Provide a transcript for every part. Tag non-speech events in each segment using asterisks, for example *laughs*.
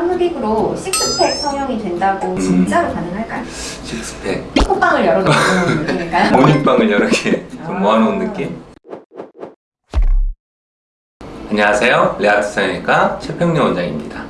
흡입으로 식스팩 성형이 된다고 진짜로 가능할까요? 식스팩 콧방을 여러 개 *laughs* 느낌일까요? 모닝빵을 여러 개좀 모아놓은 느낌 안녕하세요 레아트 성형외과 최평래 원장입니다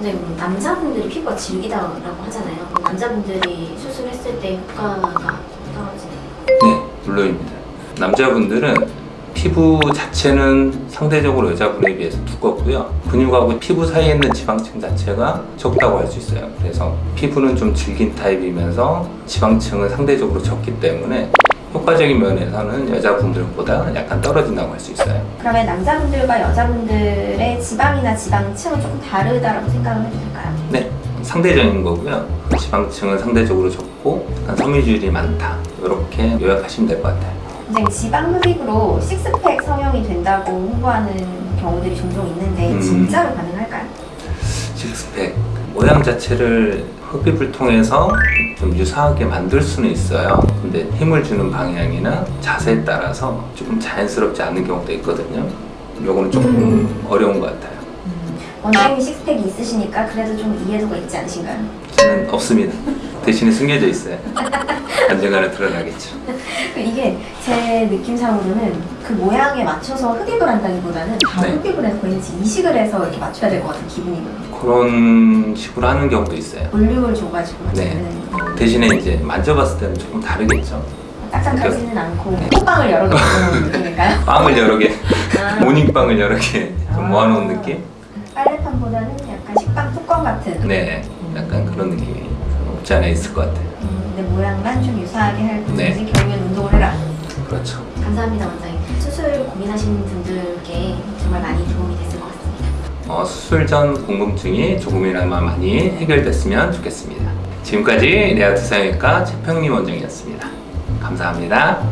네, 뭐 남자분들이 피부가 질기다고 하잖아요. 남자분들이 수술했을 때 효과가 떨어지나요? 네 물론입니다 남자분들은 피부 자체는 상대적으로 여자분에 비해서 두껍고요. 근육하고 피부 사이에 있는 지방층 자체가 적다고 할 수 있어요. 그래서 피부는 좀 질긴 타입이면서 지방층은 상대적으로 적기 때문에 효과적인 면에서는 여자분들보다 약간 떨어진다고 할 수 있어요. 그러면 남자분들과 여자분들의 지방이나 지방층은 조금 다르다고 생각을 해도 될까요? 네 상대적인 거고요. 지방층은 상대적으로 적고 약간 섬유질이 많다. 이렇게 요약하시면 될 것 같아요 선생님 지방 흡입으로 식스팩 성형이 된다고 홍보하는 경우들이 종종 있는데 음. 진짜로 가능할까요? 식스팩 모양 자체를 흡입을 통해서 좀 유사하게 만들 수는 있어요. 근데 힘을 주는 방향이나 자세에 따라서 조금 자연스럽지 않은 경우도 있거든요. 요거는 조금 어려운 것 같아요. 원장님이 식스팩이 있으시니까 그래도 좀 이해도가 있지 않으신가요? 저는 없습니다. 대신에 숨겨져 있어요 *laughs* 언젠가는 드러나겠죠. 그 이게 제 느낌상으로는 그 모양에 맞춰서 흡입을 한다기보다는 다 네. 흡입을 해서 왠지 이식을 해서 이렇게 맞춰야 될 것 같은 기분이거든요 그런 식으로 하는 경우도 있어요. 볼륨을 줘가지고 네. 대신에 이제 만져봤을 때는 조금 다르겠죠. 딱딱하지는 않고 콧방을 여러 개 *laughs* 느낌일까요? 빵을 여러 개. 아, *laughs* 모닝빵을 여러 개 좀 모아놓은 느낌? 빨래판보다는 약간 식빵 뚜껑 같은 네. 약간 그런 느낌이 없지 않아 있을 것 같아요 음, 근데 모양만 좀 유사하게 할 뿐이지 네. 결국엔 운동을 해라 그렇죠 감사합니다, 원장님. 수술 고민하시는 분들께 정말 많이 도움이 됐을 것 같습니다. 어, 수술 전 궁금증이 조금이나마 많이 해결됐으면 좋겠습니다. 지금까지 레아트 성형외과 최평림 원장이었습니다. 감사합니다.